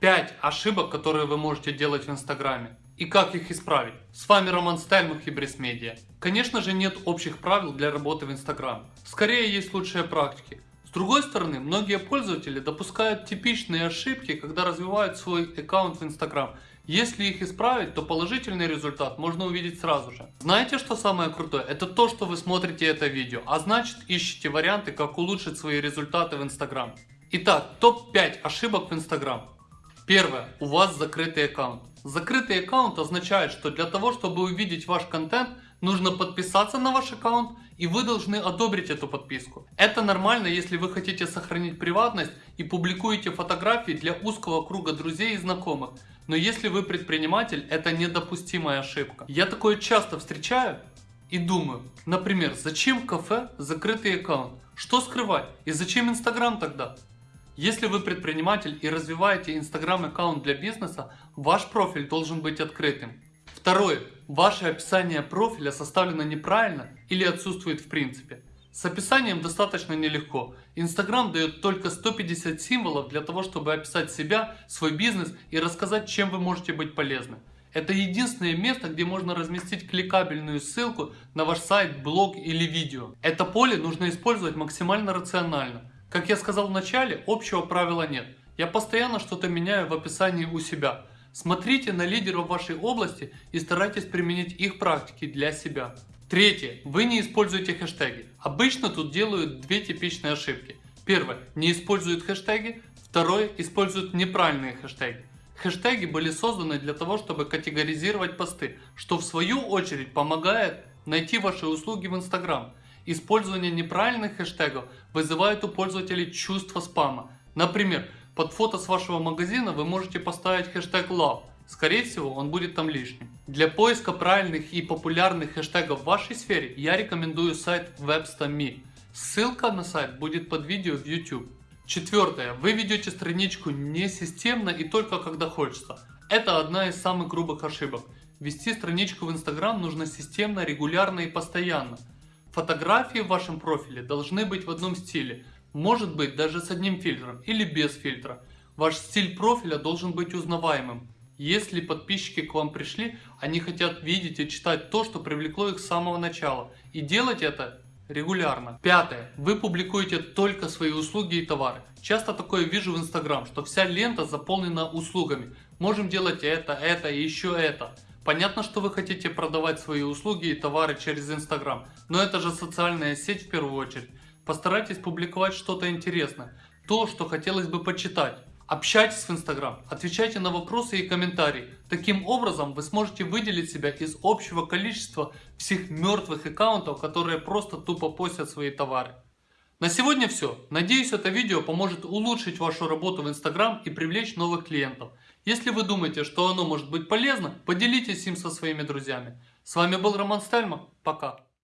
5 ошибок, которые вы можете делать в Инстаграме. И как их исправить? С вами Роман Стельмах и Медиа. Конечно же нет общих правил для работы в Инстаграм. Скорее есть лучшие практики. С другой стороны, многие пользователи допускают типичные ошибки, когда развивают свой аккаунт в Инстаграм. Если их исправить, то положительный результат можно увидеть сразу же. Знаете, что самое крутое? Это то, что вы смотрите это видео, а значит ищете варианты, как улучшить свои результаты в Инстаграм. Итак, топ-5 ошибок в Инстаграм. Первое. У вас закрытый аккаунт. Закрытый аккаунт означает, что для того, чтобы увидеть ваш контент, нужно подписаться на ваш аккаунт и вы должны одобрить эту подписку. Это нормально, если вы хотите сохранить приватность и публикуете фотографии для узкого круга друзей и знакомых. Но если вы предприниматель, это недопустимая ошибка. Я такое часто встречаю и думаю, например, зачем кафе закрытый аккаунт? Что скрывать? И зачем Инстаграм тогда? Если вы предприниматель и развиваете Instagram аккаунт для бизнеса, ваш профиль должен быть открытым. Второе. Ваше описание профиля составлено неправильно или отсутствует в принципе. С описанием достаточно нелегко. Instagram дает только 150 символов для того, чтобы описать себя, свой бизнес и рассказать, чем вы можете быть полезны. Это единственное место, где можно разместить кликабельную ссылку на ваш сайт, блог или видео. Это поле нужно использовать максимально рационально. Как я сказал в начале, общего правила нет. Я постоянно что-то меняю в описании у себя. Смотрите на лидеров вашей области и старайтесь применить их практики для себя. Третье. Вы не используете хэштеги. Обычно тут делают две типичные ошибки. Первое. Не используют хэштеги. Второе. Используют неправильные хэштеги. Хэштеги были созданы для того, чтобы категоризировать посты, что в свою очередь помогает найти ваши услуги в Instagram. Использование неправильных хэштегов вызывает у пользователей чувство спама. Например, под фото с вашего магазина вы можете поставить хэштег love. Скорее всего, он будет там лишним. Для поиска правильных и популярных хэштегов в вашей сфере я рекомендую сайт Websta.me. Ссылка на сайт будет под видео в YouTube. Четвертое. Вы ведете страничку не системно и только когда хочется. Это одна из самых грубых ошибок. Вести страничку в Instagram нужно системно, регулярно и постоянно. Фотографии в вашем профиле должны быть в одном стиле, может быть даже с одним фильтром или без фильтра. Ваш стиль профиля должен быть узнаваемым. Если подписчики к вам пришли, они хотят видеть и читать то, что привлекло их с самого начала. И делать это регулярно. Пятое. Вы публикуете только свои услуги и товары. Часто такое вижу в Instagram, что вся лента заполнена услугами. Можем делать это, это и еще это. Понятно, что вы хотите продавать свои услуги и товары через Instagram, но это же социальная сеть в первую очередь. Постарайтесь публиковать что-то интересное, то, что хотелось бы почитать. Общайтесь в Instagram, отвечайте на вопросы и комментарии. Таким образом вы сможете выделить себя из общего количества всех мертвых аккаунтов, которые просто тупо постят свои товары. На сегодня все. Надеюсь это видео поможет улучшить вашу работу в Instagram и привлечь новых клиентов. Если вы думаете, что оно может быть полезно, поделитесь им со своими друзьями. С вами был Роман Стельман. Пока.